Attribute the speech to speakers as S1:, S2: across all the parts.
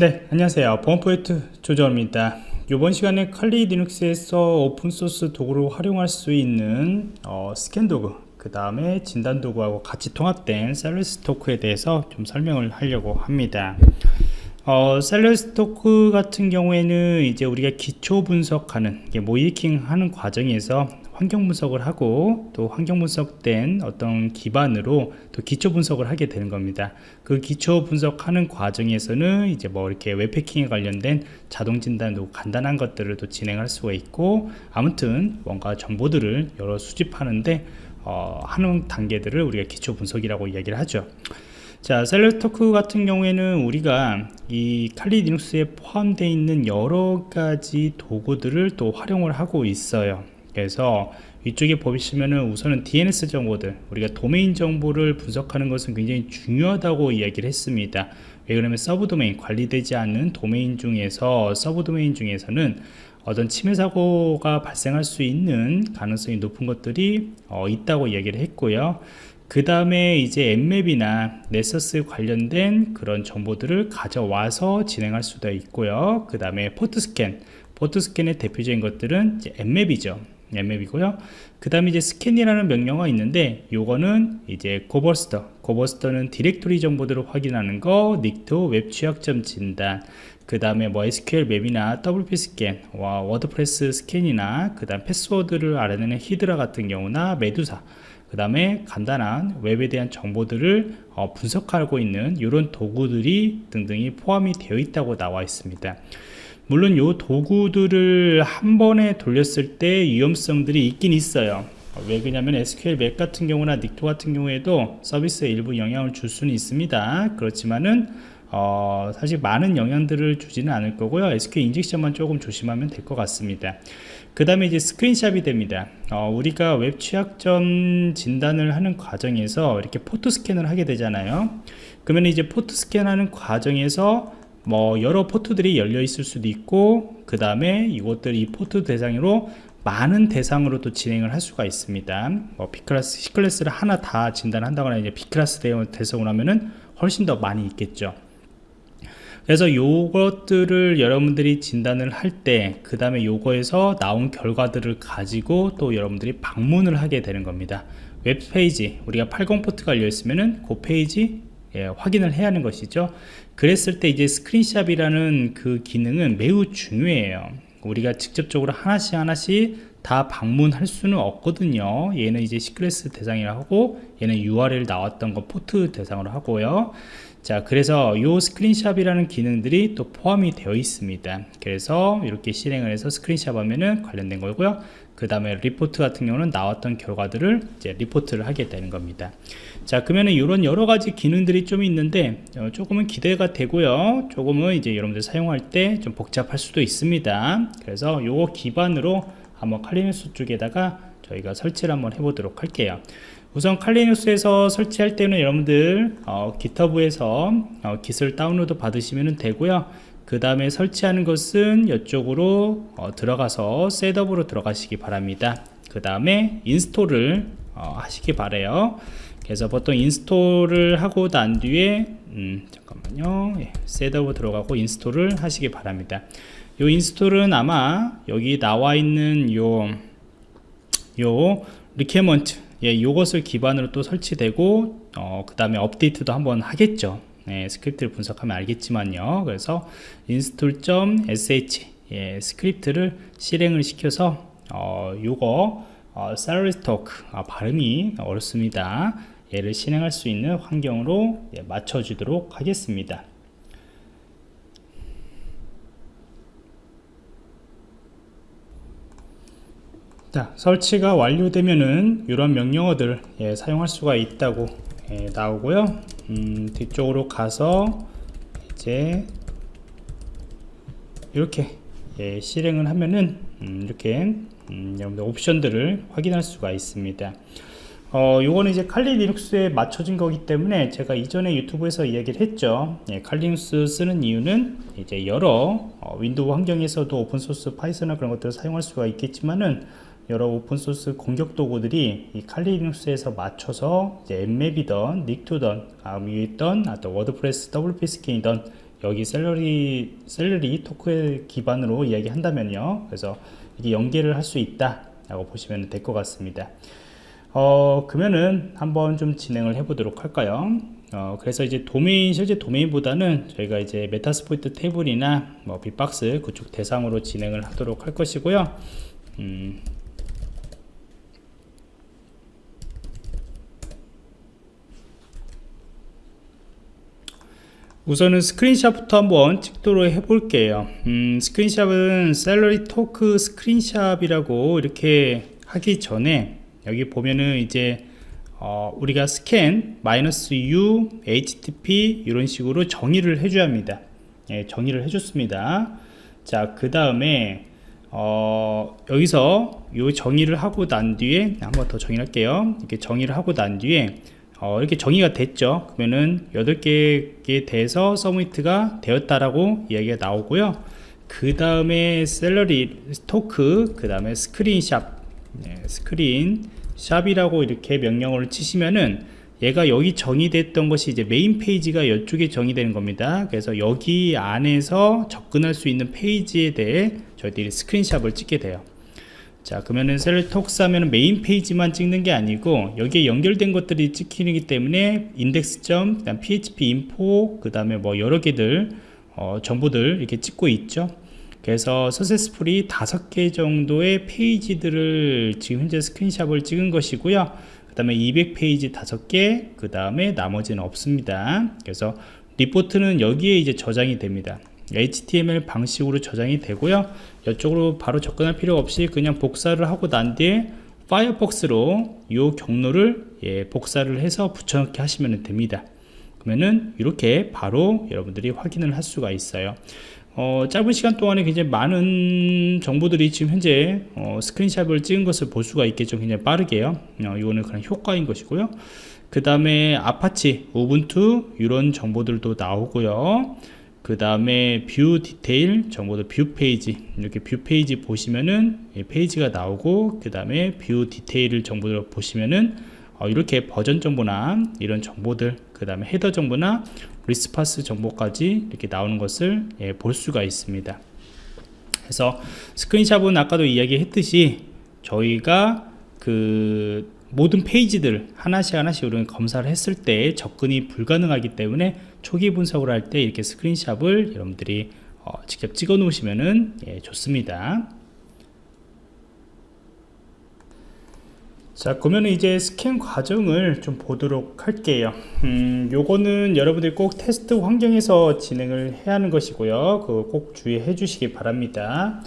S1: 네 안녕하세요. 보안프로젝트 조정원입니다. 이번 시간에 칼리 리눅스에서 open source 도구로 활용할 수 있는 어, 스캔 도구 그 다음에 진단 도구하고 같이 통합된 celerystalk에 대해서 좀 설명을 하려고 합니다. 어, celerystalk 같은 경우에는 이제 우리가 기초 분석하는 모의해킹 하는 과정에서 환경 분석을 하고 또 환경 분석된 어떤 기반으로 또 기초 분석을 하게 되는 겁니다. 그 기초 분석하는 과정에서는 이제 뭐 이렇게 웹패킹에 관련된 자동 진단도 간단한 것들을 또 진행할 수가 있고 아무튼 뭔가 정보들을 여러 수집하는데 어, 하는 단계들을 우리가 기초 분석이라고 이야기를 하죠. 자 셀러토크 같은 경우에는 우리가 이 칼리 리눅스에 포함되어 있는 여러 가지 도구들을 또 활용을 하고 있어요 그래서 이쪽에 보시면은 우선은 DNS 정보들 우리가 도메인 정보를 분석하는 것은 굉장히 중요하다고 이야기를 했습니다. 왜 그러면 subdomain 관리되지 않는 도메인 중에서 subdomain 중에서는 어떤 침해 사고가 발생할 수 있는 가능성이 높은 것들이 어, 있다고 이야기를 했고요. 그 다음에 이제 Nmap이나 Nessus 관련된 그런 정보들을 가져와서 진행할 수도 있고요. 그 다음에 포트 스캔 포트 스캔의 대표적인 것들은 Nmap이죠 Nmap이고요. 그 다음에 이제 scan이라는 명령어가 있는데 요거는 이제 Gobuster Gobuster는 디렉토리 정보들을 확인하는 거 Nikto 웹 취약점 진단 그 다음에 뭐 sqlmap이나 WPScan 와 WordPress 스캔이나 그 다음 패스워드를 알아내는 히드라 같은 경우나 Medusa 그 다음에 간단한 웹에 대한 정보들을 어, 분석하고 있는 이런 도구들이 등등이 포함이 되어 있다고 나와 있습니다 물론 이 도구들을 한 번에 돌렸을 때 위험성들이 있긴 있어요. 왜 그러냐면 sqlmap 같은 경우나 Nikto 같은 경우에도 서비스에 일부 영향을 줄 수는 있습니다. 그렇지만은 어, 사실 많은 영향들을 주지는 않을 거고요. SQL 인젝션만 조금 조심하면 될 것 같습니다. 그 다음에 이제 스크린샷이 됩니다. 어, 우리가 웹 취약점 진단을 하는 과정에서 이렇게 포트 스캔을 하게 되잖아요. 그러면 이제 포트 스캔하는 과정에서 뭐 여러 포트들이 열려 있을 수도 있고 그 다음에 이것들 이 포트 대상으로 많은 대상으로 또 진행을 할 수가 있습니다. 뭐 B class, C클래스를 하나 다 진단한다거나 이제 B클래스 대상으로 하면은 훨씬 더 많이 있겠죠. 그래서 요것들을 여러분들이 진단을 할 때 그 다음에 요거에서 나온 결과들을 가지고 또 여러분들이 방문을 하게 되는 겁니다. 웹페이지 우리가 80 포트가 열려 있으면은 그 페이지 예, 확인을 해야 하는 것이죠. 그랬을 때 이제 스크린샷이라는 그 기능은 매우 중요해요. 우리가 직접적으로 하나씩 하나씩 다 방문할 수는 없거든요. 얘는 이제 C class 대상이라 하고 얘는 URL 나왔던 거 포트 대상으로 하고요. 자 그래서 요 스크린샷이라는 기능들이 또 포함이 되어 있습니다. 그래서 이렇게 실행을 해서 스크린샷 하면은 관련된 거고요. 그 다음에 리포트 같은 경우는 나왔던 결과들을 이제 리포트를 하게 되는 겁니다 자 그러면은 이런 여러 가지 기능들이 좀 있는데 어, 조금은 기대가 되고요. 조금은 이제 여러분들 사용할 때 좀 복잡할 수도 있습니다. 그래서 요거 기반으로 한번 Kali Linux 쪽에다가 저희가 설치를 한번 해보도록 할게요. 우선 칼리누스에서 설치할 때는 여러분들 어, GitHub에서 어, Git을 다운로드 받으시면 되고요. 그 다음에 설치하는 것은 이쪽으로 어, 들어가서 setup으로 들어가시기 바랍니다. 그 다음에 install을 어, 하시기 바래요 그래서 보통 install을 하고 난 뒤에 음, 잠깐만요. 예, setup으로 들어가고 install을 하시기 바랍니다. 이 install은 아마 여기 나와 있는 요 요 requirement 예, 요것을 기반으로 또 설치되고 어, 그 다음에 업데이트도 한번 하겠죠. 예, 스크립트를 분석하면 알겠지만요. 그래서 install.sh 예, 스크립트를 실행을 시켜서 어, 요거 어, stalk 아, 발음이 어렵습니다. 얘를 실행할 수 있는 환경으로 예, 맞춰주도록 하겠습니다. 자 설치가 완료되면은 이런 명령어들 예, 사용할 수가 있다고 예, 나오고요. 음, 뒤쪽으로 가서 이제 이렇게 예, 실행을 하면은 음, 이렇게 음, 여러분들 옵션들을 확인할 수가 있습니다. 어, 요거는 이제 칼리 리눅스에 맞춰진 거기 때문에 제가 이전에 유튜브에서 이야기를 했죠. 예, Kali Linux 쓰는 이유는 이제 여러 어, 윈도우 환경에서도 오픈소스 Python이나 그런 것들을 사용할 수가 있겠지만은 여러 오픈소스 공격 도구들이 이 칼리 리눅스에서 맞춰서 Nmap이던 Nikto던 아, 위에 있던 아, 또 WordPress WPScan이던 여기 celery celerystalk 기반으로 이야기한다면요. 그래서 이게 연계를 할 수 있다 라고 보시면 될 것 같습니다. 어 그러면은 한번 좀 진행을 해 보도록 할까요? 어, 그래서 이제 도메인 실제 도메인보다는 저희가 이제 Metasploitable이나 뭐 bee-box 그쪽 대상으로 진행을 하도록 할 것이고요. 음, 우선은 스크린샷부터 한번 찍도록 해볼게요. 음, 스크린샷은 celerystalk 스크린샷이라고 이렇게 하기 전에 여기 보면은 이제 어, 우리가 스캔 마이너스 u http 이런 식으로 정의를 해줘야 합니다. 예, 정의를 해줬습니다. 자그 다음에 어, 여기서 요 정의를 하고 난 뒤에 한번 더 정의를 할게요. 이렇게 정의를 하고 난 뒤에 어, 이렇게 정의가 됐죠. 그러면은 8개에 대해서 서미트가 되었다라고 이야기가 나오고요. 그 다음에 celerystalk 그 다음에 스크린샷 네, 스크린샷이라고 이렇게 명령어를 치시면은 얘가 여기 정의됐던 것이 이제 메인 페이지가 이쪽에 정의되는 겁니다. 그래서 여기 안에서 접근할 수 있는 페이지에 대해 저희들이 스크린샷을 찍게 돼요 자 그러면은 celerystalk 하면 메인 페이지만 찍는 게 아니고 여기에 연결된 것들이 찍히기 때문에 index점 그다음 phpinfo 그 다음에 뭐 여러 개들 어, 정보들 이렇게 찍고 있죠. 그래서 successful이 다섯 개 정도의 페이지들을 지금 현재 스크린샷을 찍은 것이고요. 그 다음에 200페이지 다섯 개 그 다음에 나머지는 없습니다. 그래서 리포트는 여기에 이제 저장이 됩니다 HTML 방식으로 저장이 되고요. 이쪽으로 바로 접근할 필요 없이 그냥 복사를 하고 난 뒤에 파이어폭스로 이 경로를 예, 복사를 해서 붙여넣기 하시면 됩니다. 그러면은 이렇게 바로 여러분들이 확인을 할 수가 있어요. 어, 짧은 시간 동안에 굉장히 많은 정보들이 지금 현재 어, 스크린샷을 찍은 것을 볼 수가 있겠죠. 굉장히 빠르게요. 어, 이거는 그냥 효과인 것이고요. 그 다음에 Apache, Ubuntu 이런 정보들도 나오고요 그 다음에 view detail 정보도 view page. 이렇게 view page 보시면은 페이지가 나오고 그 다음에 view detail 정보를 보시면은 어, 이렇게 버전 정보나 이런 정보들 그 다음에 header 정보나 response 정보까지 이렇게 나오는 것을 예, 볼 수가 있습니다. 그래서 screenshot은 아까도 이야기했듯이 저희가 그 모든 페이지들 하나씩 하나씩 우리가 검사를 했을 때 접근이 불가능하기 때문에 초기 분석을 할 때 이렇게 스크린샵을 여러분들이 어, 직접 찍어 놓으시면 예, 좋습니다. 자 그러면 이제 스캔 과정을 좀 보도록 할게요. 음, 요거는 여러분들이 꼭 테스트 환경에서 진행을 해야 하는 것이고요. 그거 꼭 주의해 주시기 바랍니다.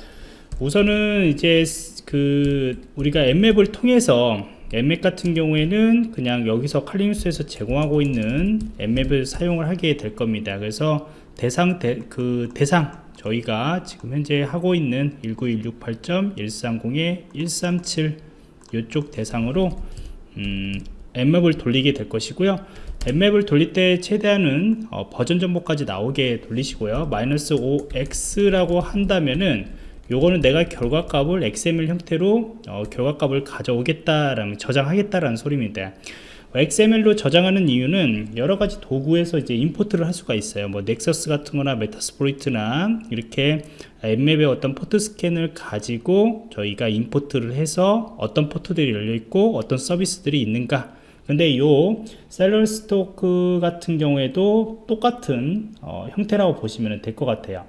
S1: 우선은 이제 그 우리가 앱맵을 통해서 앱맵 같은 경우에는 그냥 여기서 칼리누스에서 제공하고 있는 앱맵을 사용을 하게 될 겁니다. 그래서 대상 대, 그 대상 저희가 지금 현재 하고 있는 19168.130에 137 이쪽 대상으로 음, 앱맵을 돌리게 될 것이고요. 앱맵을 돌릴 때 최대한은 어, 버전 정보까지 나오게 돌리시고요. 마이너스 5x라고 한다면은 요거는 내가 결과값을 XML 형태로 어, 결과값을 가져오겠다라는 저장하겠다라는 소리입니다. XML로 저장하는 이유는 여러 가지 도구에서 이제 import를 할 수가 있어요. 뭐 Nessus 같은 거나 Metasploit나 이렇게 Nmap의 어떤 포트 스캔을 가지고 저희가 import를 해서 어떤 포트들이 열려 있고 어떤 서비스들이 있는가 근데 요 Celerystalk 같은 경우에도 똑같은 어, 형태라고 보시면 될 것 같아요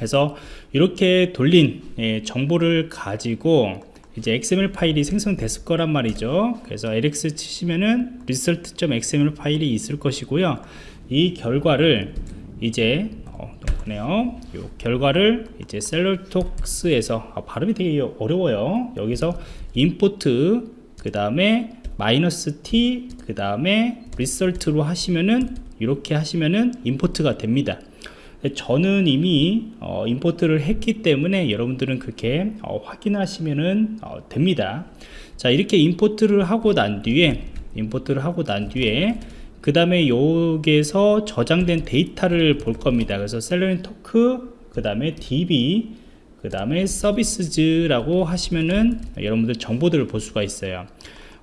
S1: 해서 이렇게 돌린 예, 정보를 가지고 이제 XML 파일이 생성됐을 거란 말이죠. 그래서 lx 치시면은 result.xml 파일이 있을 것이고요. 이 결과를 이제 어, 그네요. 이 결과를 이제 셀러톡스에서 아, 발음이 되게 어려워요. 여기서 import 그 다음에 마이너스 t 그 다음에 result로 하시면은 이렇게 하시면은 임포트가 됩니다 저는 이미 어, import를 했기 때문에 여러분들은 그렇게 어, 확인하시면 어, 됩니다. 자 이렇게 import를 하고 난 뒤에 import를 하고 난 뒤에 그 다음에 여기에서 저장된 데이터를 볼 겁니다. 그래서 Celerystalk 그 다음에 db 그 다음에 services라고 하시면은 여러분들 정보들을 볼 수가 있어요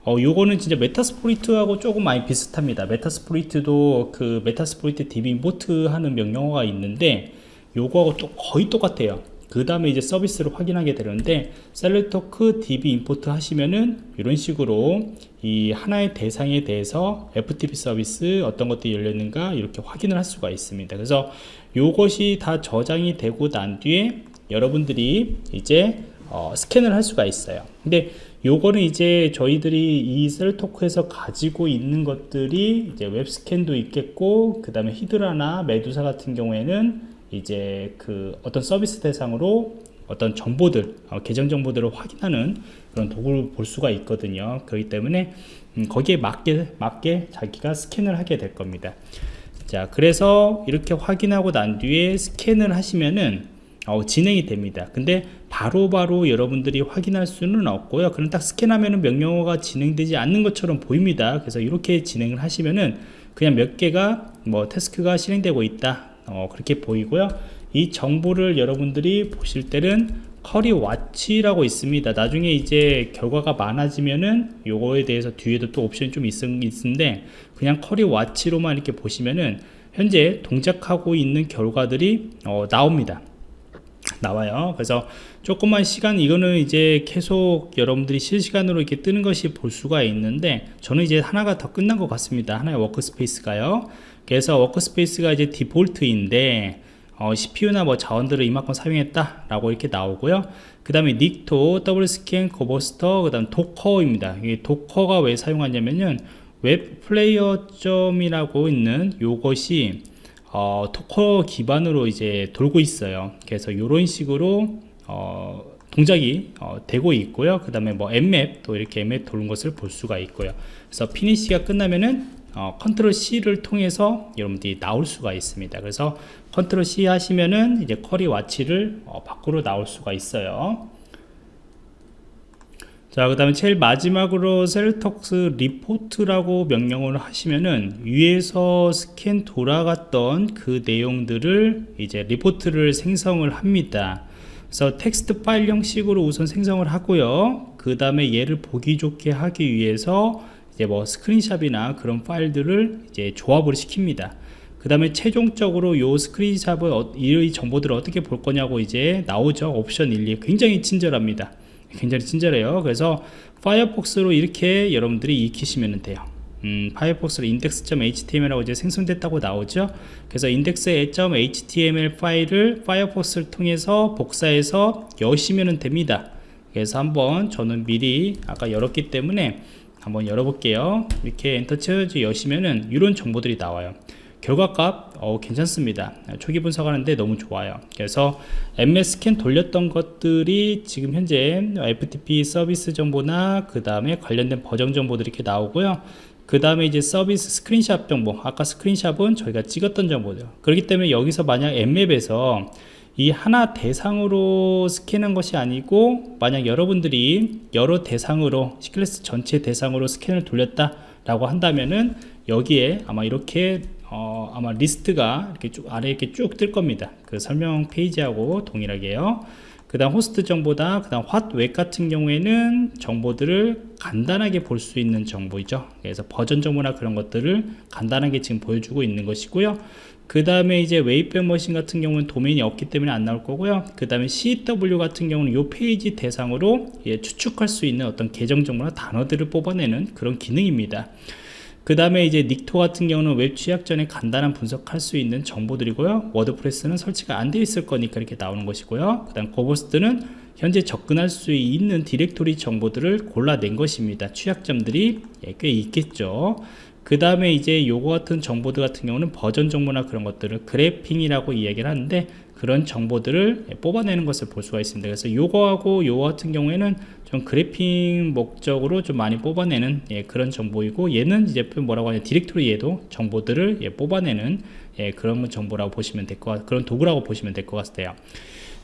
S1: 어, 요거는 진짜 Metasploit하고 조금 많이 비슷합니다. 메타스포리트도 그 메타스포리트 db 임포트 하는 명령어가 있는데 요거하고 또 거의 똑같아요. 그 다음에 이제 서비스를 확인하게 되는데 Celerystalk db import 하시면은 이런 식으로 이 하나의 대상에 대해서 FTP 서비스 어떤 것들이 열렸는가 이렇게 확인을 할 수가 있습니다. 그래서 요것이 다 저장이 되고 난 뒤에 여러분들이 이제 어, 스캔을 할 수가 있어요. 근데 요거는 이제 저희들이 이 Celerystalk에서 가지고 있는 것들이 이제 웹스캔도 있겠고 그 다음에 Hydra나 Medusa 같은 경우에는 이제 그 어떤 서비스 대상으로 어떤 정보들 어, 계정 정보들을 확인하는 그런 도구를 볼 수가 있거든요 그렇기 때문에 음, 거기에 맞게 맞게 자기가 스캔을 하게 될 겁니다 자 그래서 이렇게 확인하고 난 뒤에 스캔을 하시면은 어, 진행이 됩니다. 근데 바로바로 바로 여러분들이 확인할 수는 없고요. 그럼 딱 스캔하면은 명령어가 진행되지 않는 것처럼 보입니다. 그래서 이렇게 진행을 하시면은 그냥 몇 개가 뭐 task가 실행되고 있다. 어, 그렇게 보이고요. 이 정보를 여러분들이 보실 때는 query watch라고 있습니다. 나중에 이제 결과가 많아지면은 요거에 대해서 뒤에도 또 옵션이 좀 있, 있는데 그냥 query watch로만 이렇게 보시면은 현재 동작하고 있는 결과들이 어, 나옵니다 나와요. 그래서 조금만 시간 이거는 이제 계속 여러분들이 실시간으로 이렇게 뜨는 것이 볼 수가 있는데 저는 이제 하나가 더 끝난 것 같습니다. 하나의 workspace가요. 그래서 workspace가 이제 default인데 어, CPU나 뭐 자원들을 이만큼 사용했다 라고 이렇게 나오고요. 그 다음에 Nikto, WPScan, Gobuster, 그 다음 Docker입니다. 이 Docker가 왜 사용하냐면은 Wappalyzer라고 있는 요것이 어, Docker 기반으로 이제 돌고 있어요. 그래서 이런 식으로 어, 동작이 어, 되고 있고요. 그 다음에 뭐 Nmap 또 이렇게 Nmap 도는 것을 볼 수가 있고요. 그래서 finish가 끝나면은 어, control C를 통해서 여러분들이 나올 수가 있습니다. 그래서 control C 하시면은 이제 query watch를 어, 밖으로 나올 수가 있어요 자, 그 다음에 제일 마지막으로 Celerystalk report라고 명령을 하시면은 위에서 스캔 돌아갔던 그 내용들을 이제 리포트를 생성을 합니다. 그래서 텍스트 파일 형식으로 우선 생성을 하고요. 그 다음에 얘를 보기 좋게 하기 위해서 이제 뭐 screenshot이나 그런 파일들을 이제 조합을 시킵니다. 그 다음에 최종적으로 요 screenshot을 어, 이 정보들을 어떻게 볼 거냐고 이제 나오죠. 옵션 1, 2 굉장히 친절합니다. 굉장히 친절해요. 그래서 Firefox로 이렇게 여러분들이 이 키시면 돼요. 음, Firefox로 index.html하고 이제 생성됐다고 나오죠. 그래서 index.html 파일을 Firefox를 통해서 복사해서 여시면 됩니다. 그래서 한번 저는 미리 아까 열었기 때문에 한번 열어볼게요. 이렇게 엔터 쳐서 여시면은 이런 정보들이 나와요. 결과값 어, 괜찮습니다. 초기 분석하는데 너무 좋아요. 그래서 Nmap 스캔 돌렸던 것들이 지금 현재 FTP 서비스 정보나 그 다음에 관련된 버전 정보들이 이렇게 나오고요. 그 다음에 이제 서비스 스크린샷 정보 아까 screenshot은 저희가 찍었던 정보죠. 그렇기 때문에 여기서 만약 Nmap에서 이 하나 대상으로 스캔한 것이 아니고 만약 여러분들이 여러 대상으로 C 클래스 전체 대상으로 스캔을 돌렸다 라고 한다면은 여기에 아마 이렇게 어, 아마 리스트가 이렇게 쭉 아래 이렇게 쭉 뜰 겁니다. 그 설명 페이지하고 동일하게요. 그 다음 호스트 정보다 그 다음 WhatWeb 같은 경우에는 정보들을 간단하게 볼 수 있는 정보이죠 그래서 버전 정보나 그런 것들을 간단하게 지금 보여주고 있는 것이고요 그 다음에 이제 Wayback Machine 같은 경우는 도메인이 없기 때문에 안 나올 거고요 그 다음에 CeWL 같은 경우는 이 페이지 대상으로 예, 추측할 수 있는 어떤 계정 정보나 단어들을 뽑아내는 그런 기능입니다 그 다음에 이제 Nikto 같은 경우는 웹 취약점에 간단한 분석할 수 있는 정보들이고요. WordPress는 설치가 안 되어 있을 거니까 이렇게 나오는 것이고요. 그 다음 Gobuster는 현재 접근할 수 있는 디렉토리 정보들을 골라낸 것입니다. 취약점들이 예, 꽤 있겠죠. 그 다음에 이제 요거 같은 정보들 같은 경우는 버전 정보나 그런 것들을 grabbing이라고 이야기를 하는데 그런 정보들을 뽑아내는 것을 볼 수가 있습니다. 그래서 요거하고 요거 같은 경우에는 좀 grabbing 목적으로 좀 많이 뽑아내는 예, 그런 정보이고 얘는 이제 뭐라고 하냐 디렉토리에도 정보들을 예, 뽑아내는 예, 그런 정보라고 보시면 될것 같, 그런 도구라고 보시면 될 것 같아요.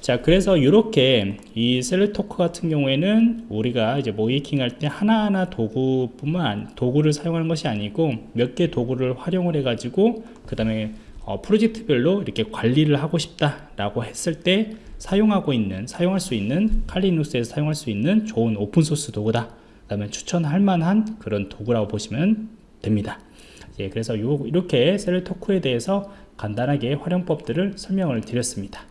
S1: 자 그래서 이렇게 이 셀렉토크 같은 경우에는 우리가 이제 모의해킹 할 때 하나하나 도구뿐만 도구를 사용하는 것이 아니고 몇 개 도구를 활용을 해 가지고 그 다음에 어, 프로젝트별로 이렇게 관리를 하고 싶다라고 했을 때 사용하고 있는 사용할 수 있는 칼리눅스에서 사용할 수 있는 좋은 오픈소스 도구다. 그 다음에 추천할 만한 그런 도구라고 보시면 됩니다. 예, 그래서 요, 이렇게 셀 토크에 대해서 간단하게 활용법들을 설명을 드렸습니다.